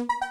Música